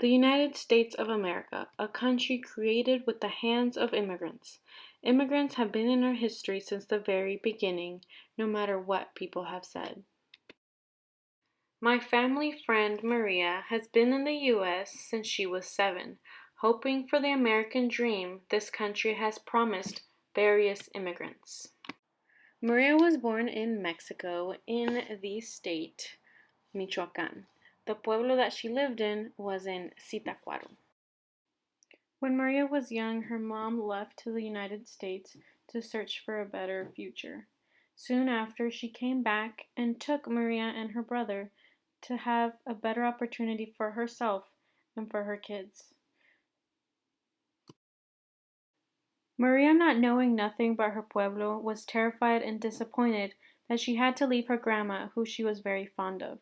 The United States of America, a country created with the hands of immigrants. Immigrants have been in our history since the very beginning, no matter what people have said. My family friend Maria has been in the U.S. since she was seven, hoping for the American dream this country has promised various immigrants. Maria was born in Mexico in the state Michoacan. The pueblo that she lived in was in Zitácuaro. When Maria was young, her mom left to the United States to search for a better future. Soon after, she came back and took Maria and her brother to have a better opportunity for herself and for her kids. Maria, not knowing nothing but her pueblo, was terrified and disappointed that she had to leave her grandma, who she was very fond of.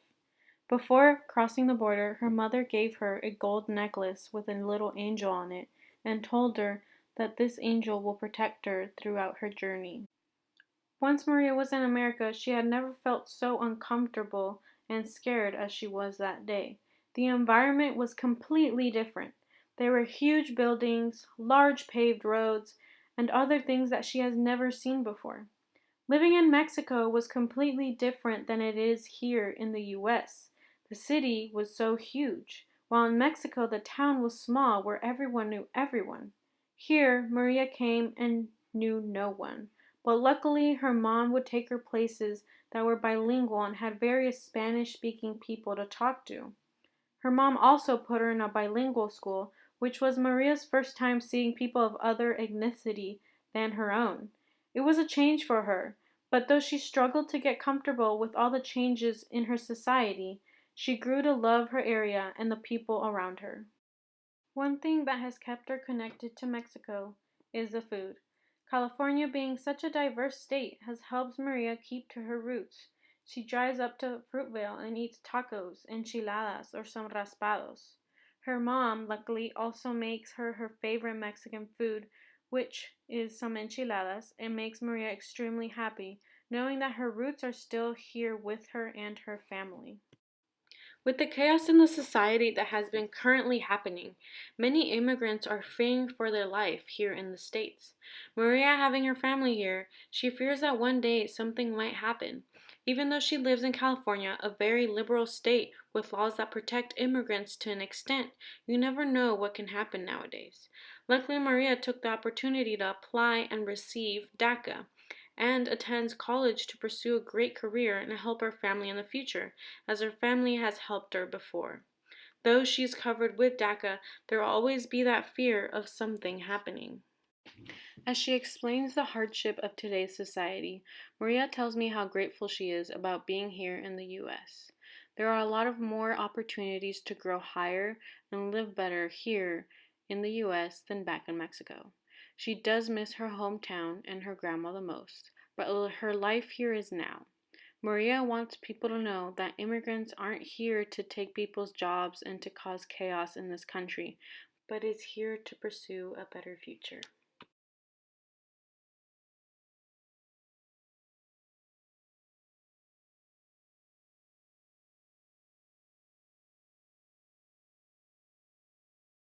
Before crossing the border, her mother gave her a gold necklace with a little angel on it and told her that this angel will protect her throughout her journey. Once Maria was in America, she had never felt so uncomfortable and scared as she was that day. The environment was completely different. There were huge buildings, large paved roads, and other things that she has never seen before. Living in Mexico was completely different than it is here in the US. The city was so huge, while in Mexico the town was small where everyone knew everyone. Here Maria came and knew no one, but luckily her mom would take her places that were bilingual and had various Spanish speaking people to talk to. Her mom also put her in a bilingual school, which was Maria's first time seeing people of other ethnicity than her own. It was a change for her, but though she struggled to get comfortable with all the changes in her society, she grew to love her area and the people around her. One thing that has kept her connected to Mexico is the food. California, being such a diverse state, has helped Maria keep to her roots. She drives up to Fruitvale and eats tacos, and enchiladas, or some raspados. Her mom, luckily, also makes her her favorite Mexican food, which is some enchiladas. and makes Maria extremely happy, knowing that her roots are still here with her and her family. With the chaos in the society that has been currently happening, many immigrants are fearing for their life here in the States. Maria having her family here, she fears that one day something might happen. Even though she lives in California, a very liberal state with laws that protect immigrants to an extent, you never know what can happen nowadays. Luckily, Maria took the opportunity to apply and receive DACA, and attends college to pursue a great career and help her family in the future, as her family has helped her before. Though she is covered with DACA, there will always be that fear of something happening. As she explains the hardship of today's society, Maria tells me how grateful she is about being here in the U.S. There are a lot of more opportunities to grow higher and live better here in the U.S. than back in Mexico. She does miss her hometown and her grandma the most, but her life here is now. Maria wants people to know that immigrants aren't here to take people's jobs and to cause chaos in this country, but is here to pursue a better future.